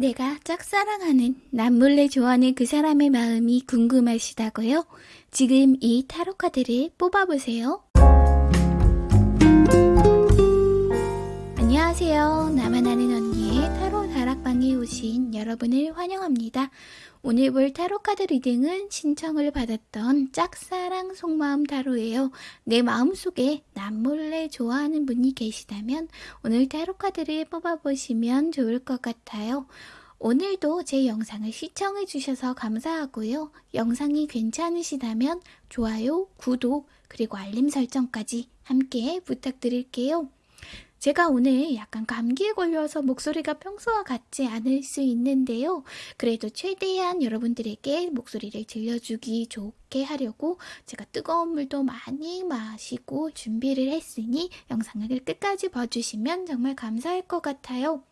내가 짝사랑하는 남몰래 좋아하는 그 사람의 마음이 궁금하시다고요? 지금 이 타로 카드를 뽑아보세요. 안녕하세요. 나만 아는 오신 여러분을 환영합니다. 오늘 볼 타로 카드 reading은 신청을 받았던 짝사랑 속마음 타로예요. 내 마음속에 남몰래 좋아하는 분이 계시다면 오늘 타로 카드를 뽑아보시면 좋을 것 같아요. 오늘도 제 영상을 시청해 주셔서 감사하고요. 영상이 괜찮으시다면 좋아요, 구독, 그리고 알림 설정까지 함께 부탁드릴게요. 제가 오늘 약간 감기에 걸려서 목소리가 평소와 같지 않을 수 있는데요. 그래도 최대한 여러분들에게 목소리를 들려주기 좋게 하려고 제가 뜨거운 물도 많이 마시고 준비를 했으니 영상을 끝까지 봐주시면 정말 감사할 것 같아요.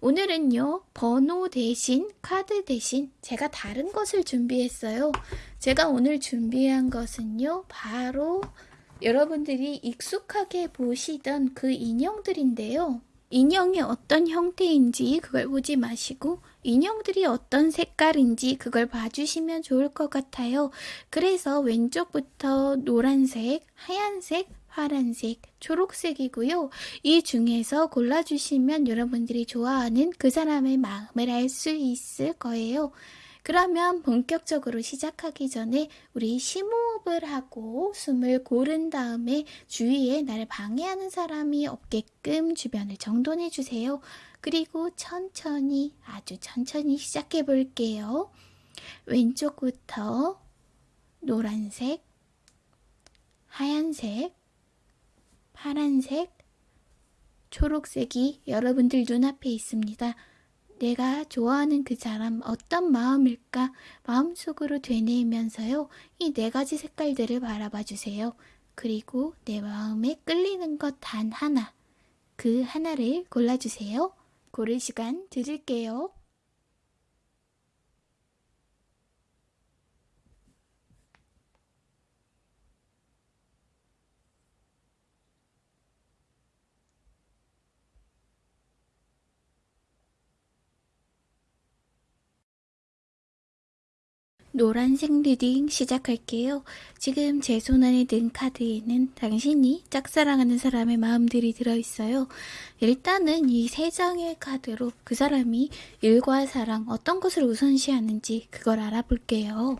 오늘은요, 번호 대신 카드 대신 제가 다른 것을 준비했어요. 제가 오늘 준비한 것은요, 바로 여러분들이 익숙하게 보시던 그 인형들인데요. 인형이 어떤 형태인지 그걸 보지 마시고 인형들이 어떤 색깔인지 그걸 봐주시면 좋을 것 같아요. 그래서 왼쪽부터 노란색, 하얀색, 파란색, 초록색이고요. 이 중에서 골라주시면 여러분들이 좋아하는 그 사람의 마음을 알 수 있을 거예요. 그러면 본격적으로 시작하기 전에 우리 심호흡을 하고 숨을 고른 다음에 주위에 나를 방해하는 사람이 없게끔 주변을 정돈해 주세요. 그리고 천천히 아주 천천히 시작해 볼게요. 왼쪽부터 노란색, 하얀색, 파란색, 초록색이 여러분들 눈앞에 있습니다. 내가 좋아하는 그 사람 어떤 마음일까 마음속으로 되뇌면서요. 이 네 가지 색깔들을 바라봐 주세요. 그리고 내 마음에 끌리는 것 단 하나, 그 하나를 골라주세요. 고를 시간 드릴게요. 노란색 reading 시작할게요. 지금 제 손안에 든 카드에는 당신이 짝사랑하는 사람의 마음들이 들어있어요. 일단은 이 세 장의 카드로 그 사람이 일과 사랑 어떤 것을 우선시하는지 그걸 알아볼게요.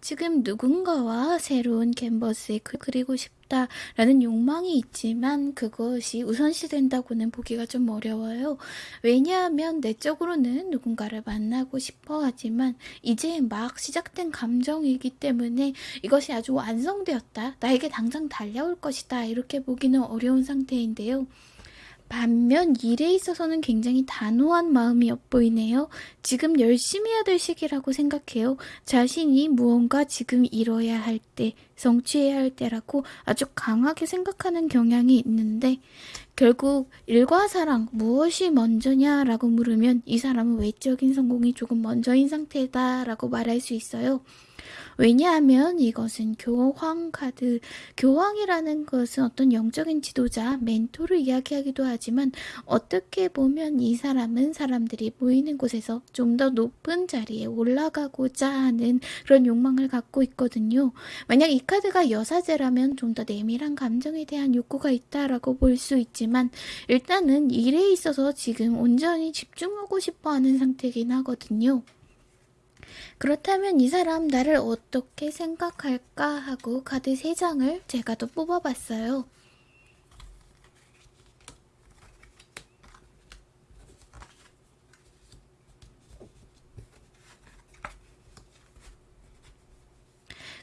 지금 누군가와 새로운 캔버스에 그리고 싶다 라는 욕망이 있지만 그것이 우선시 된다고는 보기가 좀 어려워요. 왜냐하면 내적으로는 누군가를 만나고 싶어 하지만 이제 막 시작된 감정이기 때문에 이것이 아주 완성되었다. 나에게 당장 달려올 것이다. 이렇게 보기는 어려운 상태인데요. 반면 일에 있어서는 굉장히 단호한 마음이 엿보이네요. 지금 열심히 해야 될 시기라고 생각해요. 자신이 무언가 지금 이뤄야 할 때, 성취해야 할 때라고 아주 강하게 생각하는 경향이 있는데 결국 일과 사랑 무엇이 먼저냐라고 물으면 이 사람은 외적인 성공이 조금 먼저인 상태다라고 말할 수 있어요. 왜냐하면 이것은 교황 카드, 교황이라는 것은 어떤 영적인 지도자, 멘토를 이야기하기도 하지만 어떻게 보면 이 사람은 사람들이 보이는 곳에서 좀 더 높은 자리에 올라가고자 하는 그런 욕망을 갖고 있거든요. 만약 이 카드가 여사제라면 좀 더 내밀한 감정에 대한 욕구가 있다라고 볼 수 있지만 일단은 일에 있어서 지금 온전히 집중하고 싶어 하는 상태긴 하거든요. 그렇다면 이 사람 나를 어떻게 생각할까 하고 카드 3장을 제가 또 뽑아봤어요.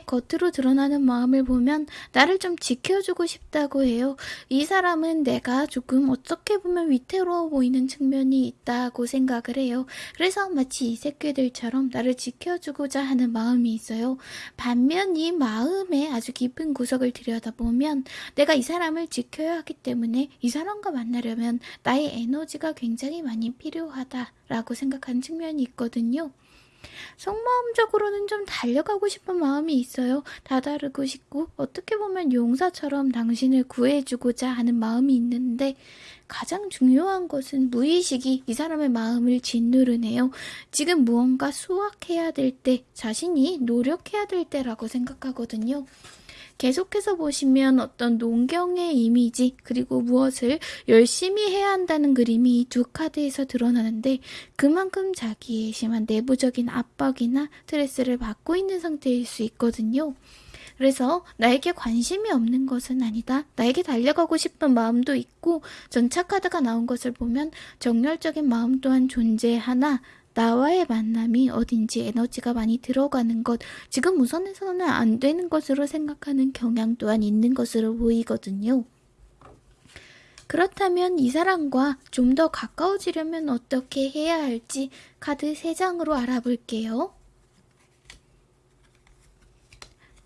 겉으로 드러나는 마음을 보면 나를 좀 지켜주고 싶다고 해요. 이 사람은 내가 조금 어떻게 보면 위태로워 보이는 측면이 있다고 생각을 해요. 그래서 마치 이 새끼들처럼 나를 지켜주고자 하는 마음이 있어요. 반면 이 마음에 아주 깊은 구석을 들여다보면 내가 이 사람을 지켜야 하기 때문에 이 사람과 만나려면 나의 에너지가 굉장히 많이 필요하다라고 생각하는 측면이 있거든요. 속마음적으로는 좀 달려가고 싶은 마음이 있어요. 다다르고 싶고 어떻게 보면 용사처럼 당신을 구해주고자 하는 마음이 있는데 가장 중요한 것은 무의식이 이 사람의 마음을 짓누르네요. 지금 무언가 수확해야 될 때, 자신이 노력해야 될 때라고 생각하거든요. 계속해서 보시면 어떤 농경의 이미지 그리고 무엇을 열심히 해야 한다는 그림이 이 두 카드에서 드러나는데 그만큼 자기의 심한 내부적인 압박이나 스트레스를 받고 있는 상태일 수 있거든요. 그래서 나에게 관심이 없는 것은 아니다. 나에게 달려가고 싶은 마음도 있고 전차 카드가 나온 것을 보면 정열적인 마음 또한 존재하나 나와의 만남이 어딘지 에너지가 많이 들어가는 것, 지금 우선에서는 안 되는 것으로 생각하는 경향 또한 있는 것으로 보이거든요. 그렇다면 이 사람과 좀 더 가까워지려면 어떻게 해야 할지 카드 3장으로 알아볼게요.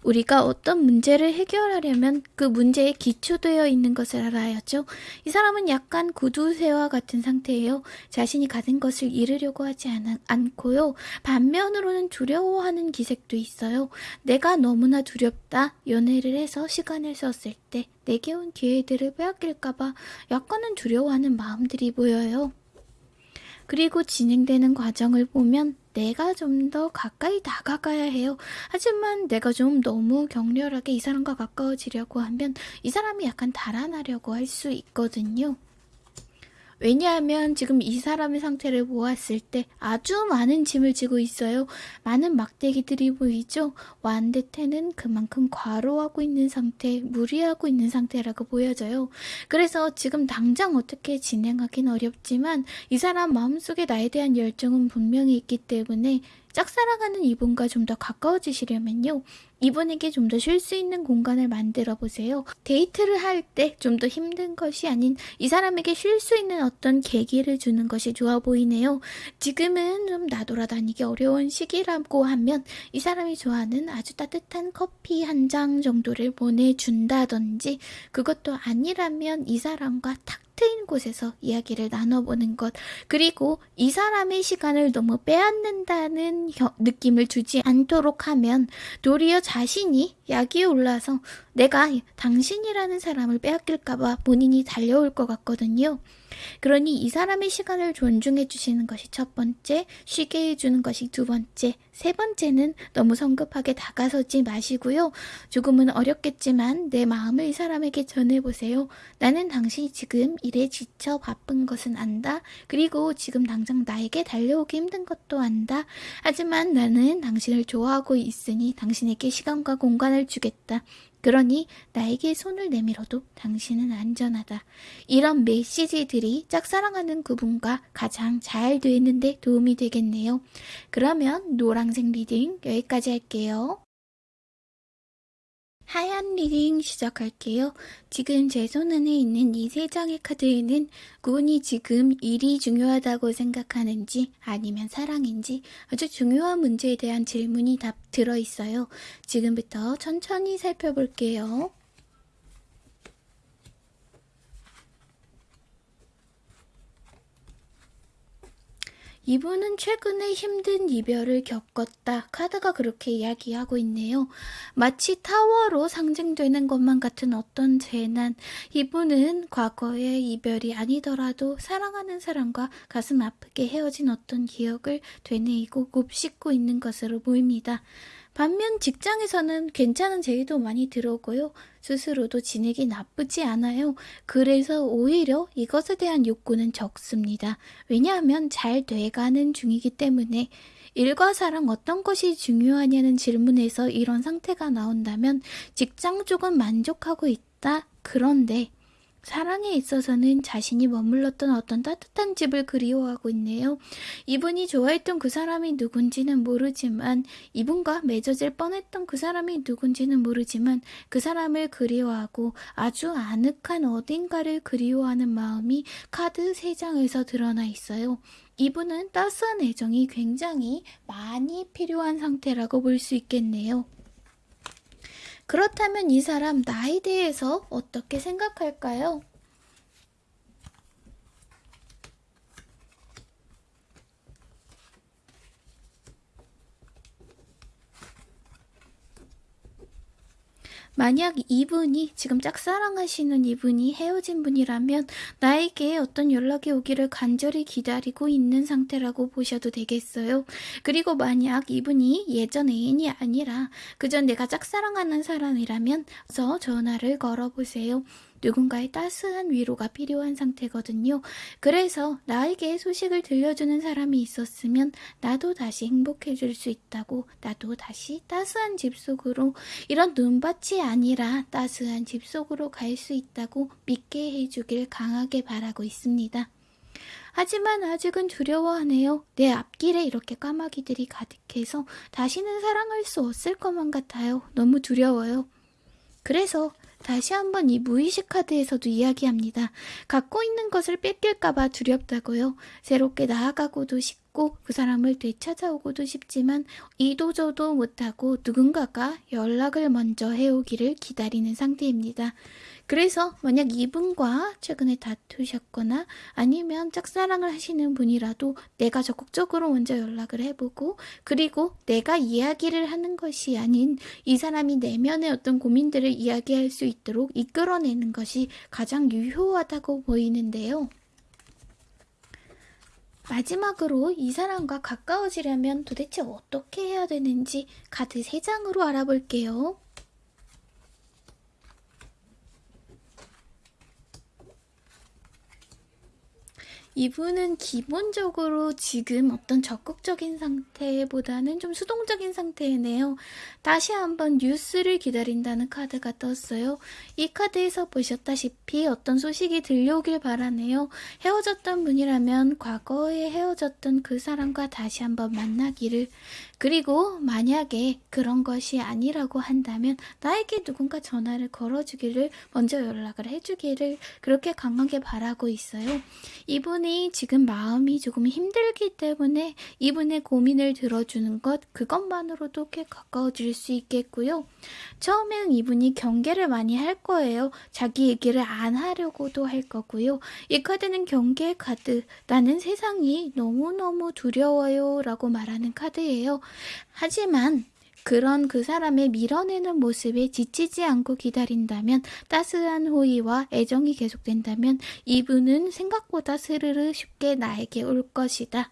우리가 어떤 문제를 해결하려면 그 문제에 기초되어 있는 것을 알아야죠. 이 사람은 약간 구두쇠와 같은 상태예요. 자신이 가진 것을 잃으려고 하지 않, 않고요. 반면으로는 두려워하는 기색도 있어요. 내가 너무나 두렵다. 연애를 해서 시간을 썼을 때 내게 온 기회들을 빼앗길까봐 약간은 두려워하는 마음들이 보여요. 그리고 진행되는 과정을 보면 내가 좀 더 가까이 다가가야 해요. 하지만 내가 좀 너무 격렬하게 이 사람과 가까워지려고 하면 이 사람이 약간 달아나려고 할 수 있거든요. 왜냐하면 지금 이 사람의 상태를 보았을 때 아주 많은 짐을 지고 있어요. 많은 막대기들이 보이죠? 완대태는 그만큼 과로하고 있는 상태, 무리하고 있는 상태라고 보여져요. 그래서 지금 당장 어떻게 진행하긴 어렵지만 이 사람 마음속에 나에 대한 열정은 분명히 있기 때문에 짝사랑하는 이분과 좀 더 가까워지시려면요. 이분에게 좀 더 쉴 수 있는 공간을 만들어 보세요. 데이트를 할 때 좀 더 힘든 것이 아닌 이 사람에게 쉴 수 있는 어떤 계기를 주는 것이 좋아 보이네요. 지금은 좀 나돌아다니기 어려운 시기라고 하면 이 사람이 좋아하는 아주 따뜻한 커피 한장 정도를 보내준다든지 그것도 아니라면 이 사람과 탁 트인 곳에서 이야기를 나눠보는 것 그리고 이 사람의 시간을 너무 빼앗는다는 느낌을 주지 않도록 하면 도리어 자신이 약이 올라서 내가 당신이라는 사람을 빼앗길까봐 본인이 달려올 것 같거든요. 그러니 이 사람의 시간을 존중해 주시는 것이 첫 번째, 쉬게 해주는 것이 두 번째, 세 번째는 너무 성급하게 다가서지 마시고요. 조금은 어렵겠지만 내 마음을 이 사람에게 전해보세요. 나는 당신이 지금 일에 지쳐 바쁜 것은 안다. 그리고 지금 당장 나에게 달려오기 힘든 것도 안다. 하지만 나는 당신을 좋아하고 있으니 당신에게 시간과 공간을 주겠다. 그러니 나에게 손을 내밀어도 당신은 안전하다. 이런 메시지들이 짝사랑하는 그분과 가장 잘 되는데 도움이 되겠네요. 그러면 노랑색 reading 여기까지 할게요. 하얀 reading 시작할게요. 지금 제 손안에 있는 이 세 장의 카드에는 군이 지금 일이 중요하다고 생각하는지 아니면 사랑인지 아주 중요한 문제에 대한 질문이 답 들어있어요. 지금부터 천천히 살펴볼게요. 이분은 최근에 힘든 이별을 겪었다. 카드가 그렇게 이야기하고 있네요. 마치 타워로 상징되는 것만 같은 어떤 재난. 이분은 과거의 이별이 아니더라도 사랑하는 사람과 가슴 아프게 헤어진 어떤 기억을 되뇌이고 곱씹고 있는 것으로 보입니다. 반면 직장에서는 괜찮은 제의도 많이 들어오고요. 스스로도 진액이 나쁘지 않아요. 그래서 오히려 이것에 대한 욕구는 적습니다. 왜냐하면 잘 돼가는 중이기 때문에 일과 사랑 어떤 것이 중요하냐는 질문에서 이런 상태가 나온다면 직장 쪽은 만족하고 있다. 그런데 사랑에 있어서는 자신이 머물렀던 어떤 따뜻한 집을 그리워하고 있네요. 이분이 좋아했던 그 사람이 누군지는 모르지만 이분과 맺어질 뻔했던 그 사람이 누군지는 모르지만 그 사람을 그리워하고 아주 아늑한 어딘가를 그리워하는 마음이 카드 3장에서 드러나 있어요. 이분은 따스한 애정이 굉장히 많이 필요한 상태라고 볼 수 있겠네요. 그렇다면 이 사람 나에 대해서 어떻게 생각할까요? 만약 이분이 지금 짝사랑하시는 이분이 헤어진 분이라면 나에게 어떤 연락이 오기를 간절히 기다리고 있는 상태라고 보셔도 되겠어요. 그리고 만약 이분이 예전 애인이 아니라 그전 내가 짝사랑하는 사람이라면 서 전화를 걸어보세요. 누군가의 따스한 위로가 필요한 상태거든요. 그래서 나에게 소식을 들려주는 사람이 있었으면 나도 다시 행복해질 수 있다고 나도 다시 따스한 집 속으로 이런 눈밭이 아니라 따스한 집 속으로 갈 수 있다고 믿게 해주길 강하게 바라고 있습니다. 하지만 아직은 두려워하네요. 내 앞길에 이렇게 까마귀들이 가득해서 다시는 사랑할 수 없을 것만 같아요. 너무 두려워요. 그래서 다시 한번 이 무의식 카드에서도 이야기합니다. 갖고 있는 것을 뺏길까봐 두렵다고요. 새롭게 나아가고도 싶고 그 사람을 되찾아오고도 싶지만 이도저도 못하고 누군가가 연락을 먼저 해오기를 기다리는 상태입니다. 그래서 만약 이분과 최근에 다투셨거나 아니면 짝사랑을 하시는 분이라도 내가 적극적으로 먼저 연락을 해보고 그리고 내가 이야기를 하는 것이 아닌 이 사람이 내면의 어떤 고민들을 이야기할 수 있도록 이끌어내는 것이 가장 유효하다고 보이는데요. 마지막으로 이 사람과 가까워지려면 도대체 어떻게 해야 되는지 카드 3장으로 알아볼게요. 이분은 기본적으로 지금 어떤 적극적인 상태보다는 좀 수동적인 상태이네요. 다시 한번 뉴스를 기다린다는 카드가 떴어요. 이 카드에서 보셨다시피 어떤 소식이 들려오길 바라네요. 헤어졌던 분이라면 과거에 헤어졌던 그 사람과 다시 한번 만나기를 그리고 만약에 그런 것이 아니라고 한다면 나에게 누군가 전화를 걸어주기를 먼저 연락을 해주기를 그렇게 강하게 바라고 있어요. 이분이 지금 마음이 조금 힘들기 때문에 이분의 고민을 들어주는 것 그것만으로도 꽤 가까워질 수 있겠고요. 처음에는 이분이 경계를 많이 할 거예요. 자기 얘기를 안 하려고도 할 거고요. 이 카드는 경계 카드. 나는 세상이 너무너무 두려워요 라고 말하는 카드예요. 하지만 그런 그 사람의 밀어내는 모습에 지치지 않고 기다린다면 따스한 호의와 애정이 계속된다면 이분은 생각보다 스르르 쉽게 나에게 올 것이다.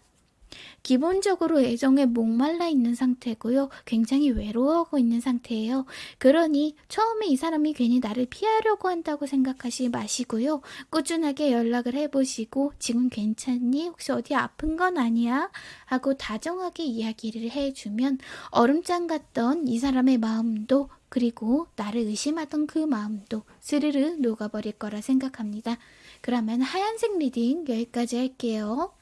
기본적으로 애정에 목말라 있는 상태고요. 굉장히 외로워하고 있는 상태예요. 그러니 처음에 이 사람이 괜히 나를 피하려고 한다고 생각하지 마시고요. 꾸준하게 연락을 해보시고 지금 괜찮니? 혹시 어디 아픈 건 아니야? 하고 다정하게 이야기를 해주면 얼음장 같던 이 사람의 마음도 그리고 나를 의심하던 그 마음도 스르르 녹아버릴 거라 생각합니다. 그러면 하얀색 reading 여기까지 할게요.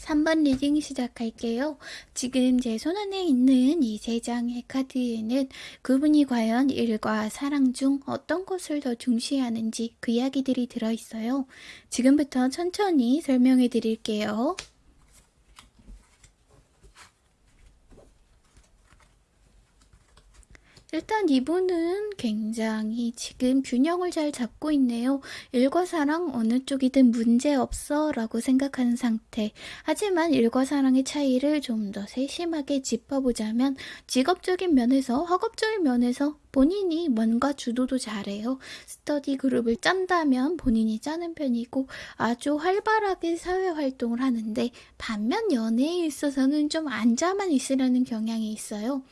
3번 reading 시작할게요. 지금 제 손안에 있는 이 세 장의 카드에는 그분이 과연 일과 사랑 중 어떤 것을 더 중시하는지 그 이야기들이 들어있어요. 지금부터 천천히 설명해 드릴게요. 일단 이분은 굉장히 지금 균형을 잘 잡고 있네요. 일과 사랑 어느 쪽이든 문제없어 라고 생각하는 상태. 하지만 일과 사랑의 차이를 좀 더 세심하게 짚어보자면 직업적인 면에서 학업적인 면에서 본인이 뭔가 주도도 잘해요. 스터디 그룹을 짠다면 본인이 짜는 편이고 아주 활발하게 사회활동을 하는데 반면 연애에 있어서는 좀 앉아만 있으려는 경향이 있어요.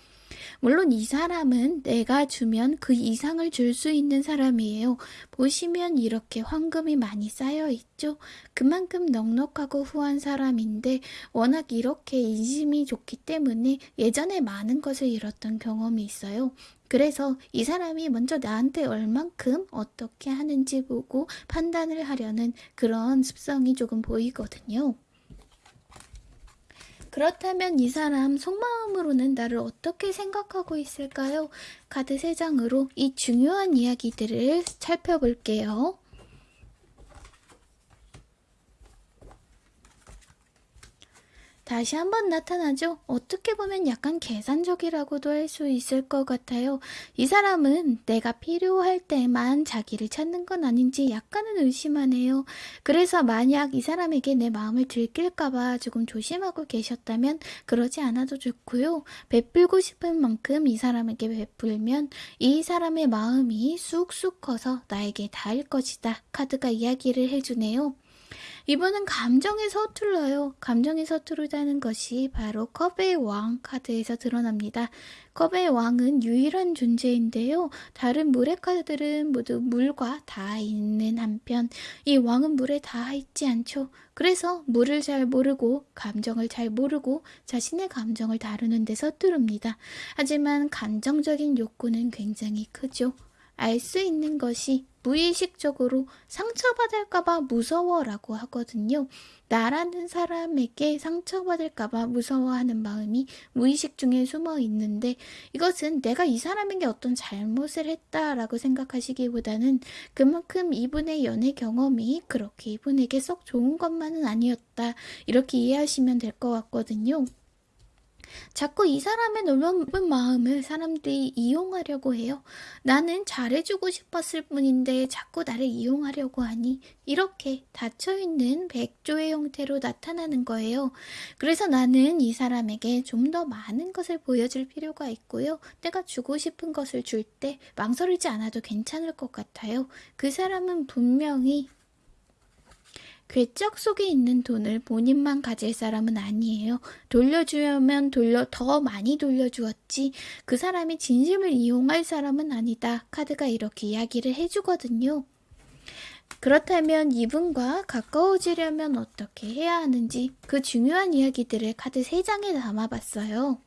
물론 이 사람은 내가 주면 그 이상을 줄 수 있는 사람이에요. 보시면 이렇게 황금이 많이 쌓여 있죠. 그만큼 넉넉하고 후한 사람인데 워낙 이렇게 인심이 좋기 때문에 예전에 많은 것을 잃었던 경험이 있어요. 그래서 이 사람이 먼저 나한테 얼만큼 어떻게 하는지 보고 판단을 하려는 그런 습성이 조금 보이거든요. 그렇다면 이 사람 속마음으로는 나를 어떻게 생각하고 있을까요? 카드 3장으로 이 중요한 이야기들을 살펴볼게요. 다시 한번 나타나죠. 어떻게 보면 약간 계산적이라고도 할 수 있을 것 같아요. 이 사람은 내가 필요할 때만 자기를 찾는 건 아닌지 약간은 의심하네요. 그래서 만약 이 사람에게 내 마음을 들킬까봐 조금 조심하고 계셨다면 그러지 않아도 좋고요. 베풀고 싶은 만큼 이 사람에게 베풀면 이 사람의 마음이 쑥쑥 커서 나에게 닿을 것이다. 카드가 이야기를 해주네요. 이분은 감정에 서툴러요. 감정에 서투르다는 것이 바로 컵의 왕 카드에서 드러납니다. 컵의 왕은 유일한 존재인데요. 다른 물의 카드들은 모두 물과 다 있는 한편 이 왕은 물에 다 있지 않죠. 그래서 물을 잘 모르고 감정을 잘 모르고 자신의 감정을 다루는 데 서투릅니다. 하지만 감정적인 욕구는 굉장히 크죠. 알 수 있는 것이 무의식적으로 상처받을까봐 무서워라고 하거든요. 나라는 사람에게 상처받을까봐 무서워하는 마음이 무의식 중에 숨어 있는데 이것은 내가 이 사람에게 어떤 잘못을 했다라고 생각하시기보다는 그만큼 이분의 연애 경험이 그렇게 이분에게 썩 좋은 것만은 아니었다. 이렇게 이해하시면 될 것 같거든요. 자꾸 이 사람의 넓은 마음을 사람들이 이용하려고 해요. 나는 잘해주고 싶었을 뿐인데 자꾸 나를 이용하려고 하니 이렇게 닫혀있는 백조의 형태로 나타나는 거예요. 그래서 나는 이 사람에게 좀 더 많은 것을 보여줄 필요가 있고요. 내가 주고 싶은 것을 줄 때 망설이지 않아도 괜찮을 것 같아요. 그 사람은 분명히 괴짝 속에 있는 돈을 본인만 가질 사람은 아니에요. 돌려주면 돌려 더 많이 돌려주었지 그 사람이 진심을 이용할 사람은 아니다. 카드가 이렇게 이야기를 해주거든요. 그렇다면 이분과 가까워지려면 어떻게 해야 하는지 그 중요한 이야기들을 카드 3장에 담아봤어요.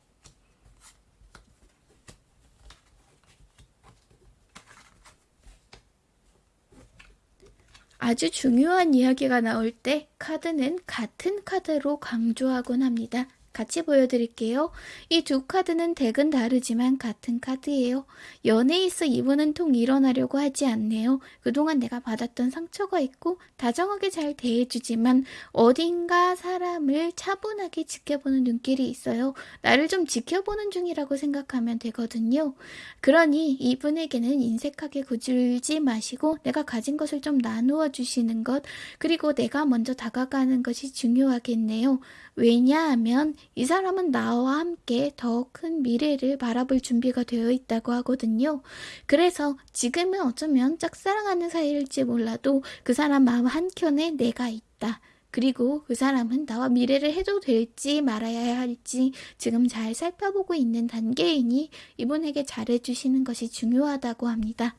아주 중요한 이야기가 나올 때 카드는 같은 카드로 강조하곤 합니다. 같이 보여드릴게요. 이 두 카드는 덱은 다르지만 같은 카드예요. 연애에 있어 이분은 통 일어나려고 하지 않네요. 그동안 내가 받았던 상처가 있고 다정하게 잘 대해주지만 어딘가 사람을 차분하게 지켜보는 눈길이 있어요. 나를 좀 지켜보는 중이라고 생각하면 되거든요. 그러니 이분에게는 인색하게 구질지 마시고 내가 가진 것을 좀 나누어 주시는 것 그리고 내가 먼저 다가가는 것이 중요하겠네요. 왜냐하면 이 사람은 나와 함께 더 큰 미래를 바라볼 준비가 되어 있다고 하거든요. 그래서 지금은 어쩌면 짝사랑하는 사이일지 몰라도 그 사람 마음 한켠에 내가 있다. 그리고 그 사람은 나와 미래를 해도 될지 말아야 할지 지금 잘 살펴보고 있는 단계이니 이분에게 잘해주시는 것이 중요하다고 합니다.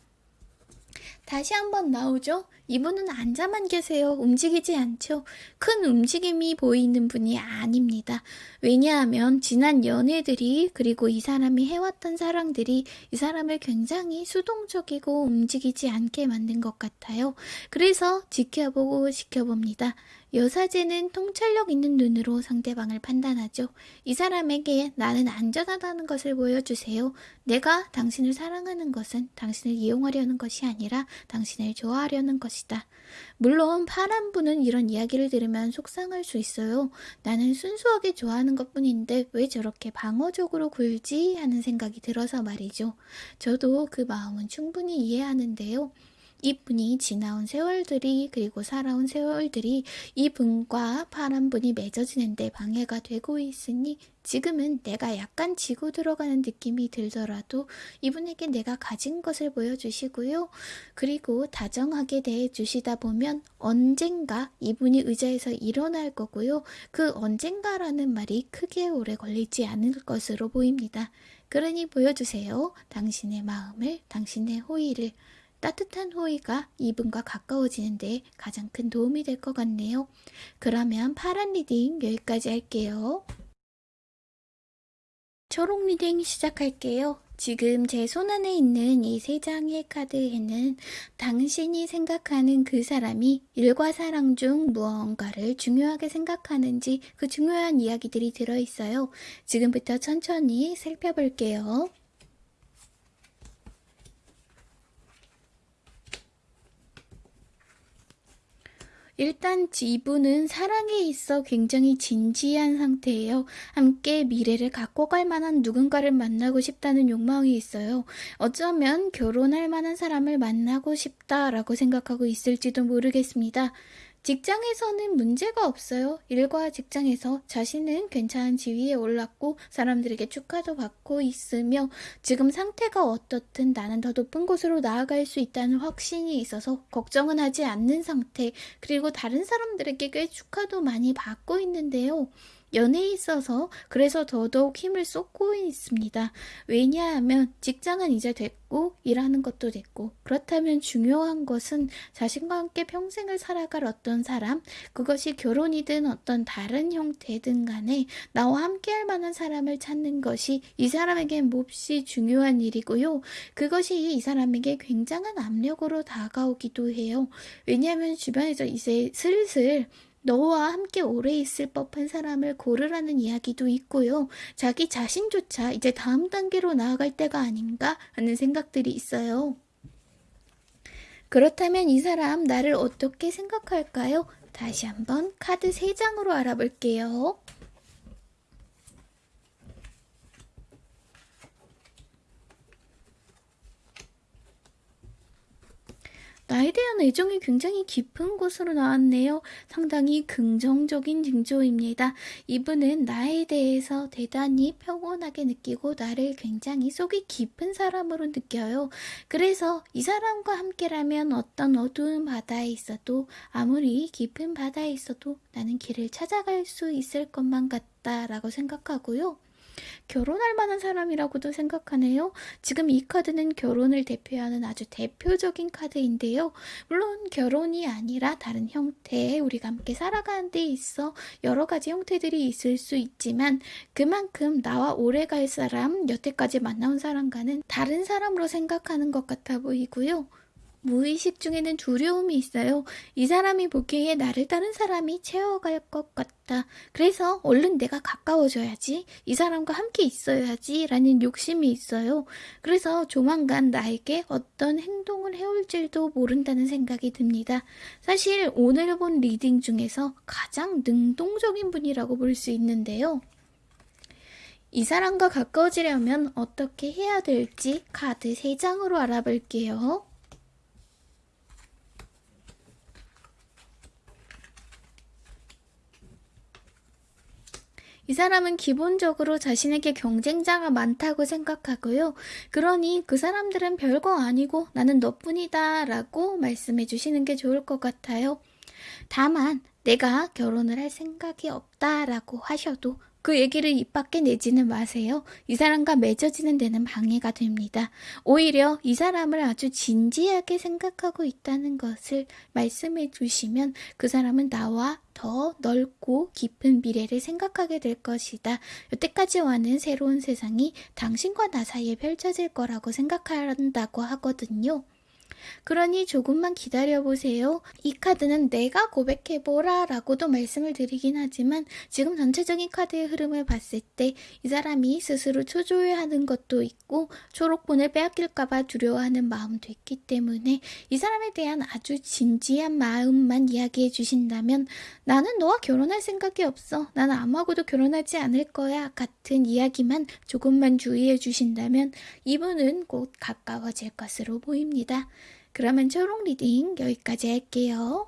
다시 한번 나오죠? 이분은 앉아만 계세요. 움직이지 않죠? 큰 움직임이 보이는 분이 아닙니다. 왜냐하면 지난 연애들이 그리고 이 사람이 해왔던 사랑들이 이 사람을 굉장히 수동적이고 움직이지 않게 만든 것 같아요. 그래서 지켜보고 지켜봅니다. 여사제는 통찰력 있는 눈으로 상대방을 판단하죠. 이 사람에게 나는 안전하다는 것을 보여주세요. 내가 당신을 사랑하는 것은 당신을 이용하려는 것이 아니라 당신을 좋아하려는 것이다. 물론 파란 분은 이런 이야기를 들으면 속상할 수 있어요. 나는 순수하게 좋아하는 것 뿐인데 왜 저렇게 방어적으로 굴지 하는 생각이 들어서 말이죠. 저도 그 마음은 충분히 이해하는데요. 이분이 지나온 세월들이 그리고 살아온 세월들이 이 분과 파란 분이 맺어지는데 방해가 되고 있으니 지금은 내가 약간 지고 들어가는 느낌이 들더라도 이분에게 내가 가진 것을 보여주시고요. 그리고 다정하게 대해주시다 보면 언젠가 이분이 의자에서 일어날 거고요. 그 언젠가라는 말이 크게 오래 걸리지 않을 것으로 보입니다. 그러니 보여주세요. 당신의 마음을, 당신의 호의를. 따뜻한 호의가 이분과 가까워지는데 가장 큰 도움이 될 것 같네요. 그러면 파란 reading 여기까지 할게요. 초록 reading 시작할게요. 지금 제 손안에 있는 이 세 장의 카드에는 당신이 생각하는 그 사람이 일과 사랑 중 무언가를 중요하게 생각하는지 그 중요한 이야기들이 들어있어요. 지금부터 천천히 살펴볼게요. 일단 이분은 사랑에 있어 굉장히 진지한 상태예요. 함께 미래를 갖고 갈 만한 누군가를 만나고 싶다는 욕망이 있어요. 어쩌면 결혼할 만한 사람을 만나고 싶다라고 생각하고 있을지도 모르겠습니다. 직장에서는 문제가 없어요. 일과 직장에서 자신은 괜찮은 지위에 올랐고 사람들에게 축하도 받고 있으며 지금 상태가 어떻든 나는 더 높은 곳으로 나아갈 수 있다는 확신이 있어서 걱정은 하지 않는 상태 그리고 다른 사람들에게 꽤 축하도 많이 받고 있는데요. 연애에 있어서 그래서 더더욱 힘을 쏟고 있습니다. 왜냐하면 직장은 이제 됐고 일하는 것도 됐고 그렇다면 중요한 것은 자신과 함께 평생을 살아갈 어떤 사람 그것이 결혼이든 어떤 다른 형태든 간에 나와 함께 할 만한 사람을 찾는 것이 이 사람에게 몹시 중요한 일이고요. 그것이 이 사람에게 굉장한 압력으로 다가오기도 해요. 왜냐하면 주변에서 이제 슬슬 너와 함께 오래 있을 법한 사람을 고르라는 이야기도 있고요. 자기 자신조차 이제 다음 단계로 나아갈 때가 아닌가 하는 생각들이 있어요. 그렇다면 이 사람 나를 어떻게 생각할까요? 다시 한번 카드 3장으로 알아볼게요. 나에 대한 애정이 굉장히 깊은 곳으로 나왔네요. 상당히 긍정적인 징조입니다. 이분은 나에 대해서 대단히 평온하게 느끼고 나를 굉장히 속이 깊은 사람으로 느껴요. 그래서 이 사람과 함께라면 어떤 어두운 바다에 있어도 아무리 깊은 바다에 있어도 나는 길을 찾아갈 수 있을 것만 같다라고 생각하고요. 결혼할 만한 사람이라고도 생각하네요. 지금 이 카드는 결혼을 대표하는 아주 대표적인 카드인데요. 물론 결혼이 아니라 다른 형태의 우리가 함께 살아가는 데 있어 여러 가지 형태들이 있을 수 있지만 그만큼 나와 오래 갈 사람, 여태까지 만나온 사람과는 다른 사람으로 생각하는 것 같아 보이고요. 무의식 중에는 두려움이 있어요. 이 사람이 보기에 나를 다른 사람이 채워갈 것 같다. 그래서 얼른 내가 가까워져야지. 이 사람과 함께 있어야지. 라는 욕심이 있어요. 그래서 조만간 나에게 어떤 행동을 해올지도 모른다는 생각이 듭니다. 사실 오늘 본 reading 중에서 가장 능동적인 분이라고 볼 수 있는데요. 이 사람과 가까워지려면 어떻게 해야 될지 카드 3장으로 알아볼게요. 이 사람은 기본적으로 자신에게 경쟁자가 많다고 생각하고요. 그러니 그 사람들은 별거 아니고 나는 너뿐이다 라고 말씀해 주시는 게 좋을 것 같아요. 다만 내가 결혼을 할 생각이 없다 라고 하셔도 그 얘기를 입 밖에 내지는 마세요. 이 사람과 맺어지는 데는 방해가 됩니다. 오히려 이 사람을 아주 진지하게 생각하고 있다는 것을 말씀해 주시면 그 사람은 나와 더 넓고 깊은 미래를 생각하게 될 것이다. 여태까지와는 새로운 세상이 당신과 나 사이에 펼쳐질 거라고 생각한다고 하거든요. 그러니 조금만 기다려보세요. 이 카드는 내가 고백해보라 라고도 말씀을 드리긴 하지만 지금 전체적인 카드의 흐름을 봤을 때 이 사람이 스스로 초조해하는 것도 있고 초록본을 빼앗길까봐 두려워하는 마음도 있기 때문에 이 사람에 대한 아주 진지한 마음만 이야기해 주신다면 나는 너와 결혼할 생각이 없어. 나는 아무하고도 결혼하지 않을 거야. 같은 이야기만 조금만 주의해 주신다면 이분은 곧 가까워질 것으로 보입니다. 그러면 초록 reading 여기까지 할게요.